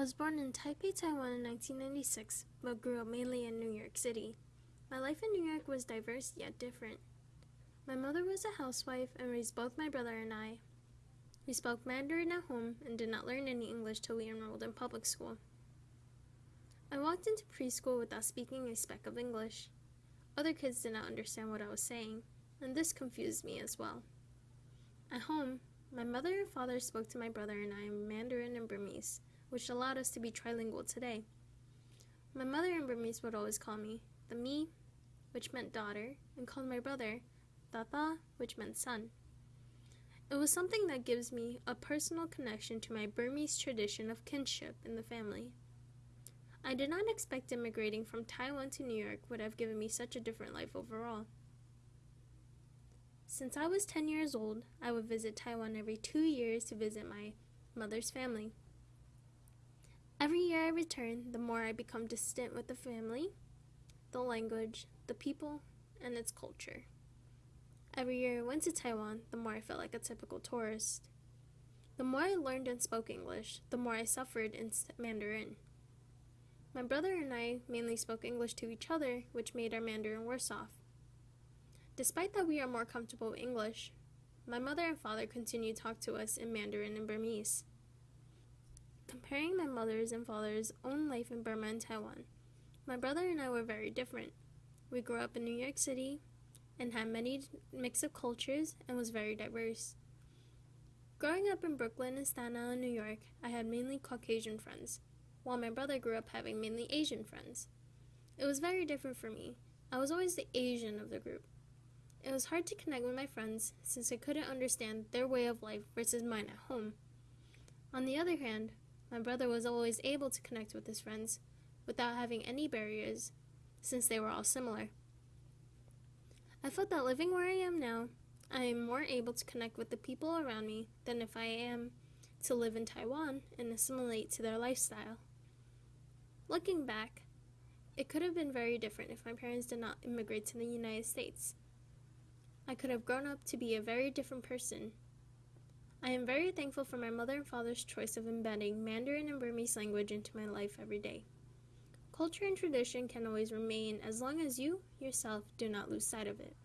was born in Taipei, Taiwan in 1996, but grew up mainly in New York City. My life in New York was diverse yet different. My mother was a housewife and raised both my brother and I. We spoke Mandarin at home and did not learn any English till we enrolled in public school. I walked into preschool without speaking a speck of English. Other kids did not understand what I was saying, and this confused me as well. At home, my mother and father spoke to my brother and I in Mandarin and Burmese, which allowed us to be trilingual today. My mother in Burmese would always call me the me, which meant daughter, and called my brother Tata, which meant son. It was something that gives me a personal connection to my Burmese tradition of kinship in the family. I did not expect immigrating from Taiwan to New York would have given me such a different life overall. Since I was 10 years old, I would visit Taiwan every two years to visit my mother's family. Every year I return, the more I become distant with the family, the language, the people, and its culture. Every year I went to Taiwan, the more I felt like a typical tourist. The more I learned and spoke English, the more I suffered in Mandarin. My brother and I mainly spoke English to each other, which made our Mandarin worse off. Despite that we are more comfortable with English, my mother and father continue to talk to us in Mandarin and Burmese. Comparing my mother's and father's own life in Burma and Taiwan, my brother and I were very different. We grew up in New York City and had many mix of cultures and was very diverse. Growing up in Brooklyn and Staten Island, New York, I had mainly Caucasian friends, while my brother grew up having mainly Asian friends. It was very different for me. I was always the Asian of the group. It was hard to connect with my friends since I couldn't understand their way of life versus mine at home. On the other hand, my brother was always able to connect with his friends without having any barriers since they were all similar. I felt that living where I am now, I am more able to connect with the people around me than if I am to live in Taiwan and assimilate to their lifestyle. Looking back, it could have been very different if my parents did not immigrate to the United States. I could have grown up to be a very different person. I am very thankful for my mother and father's choice of embedding Mandarin and Burmese language into my life every day. Culture and tradition can always remain as long as you, yourself, do not lose sight of it.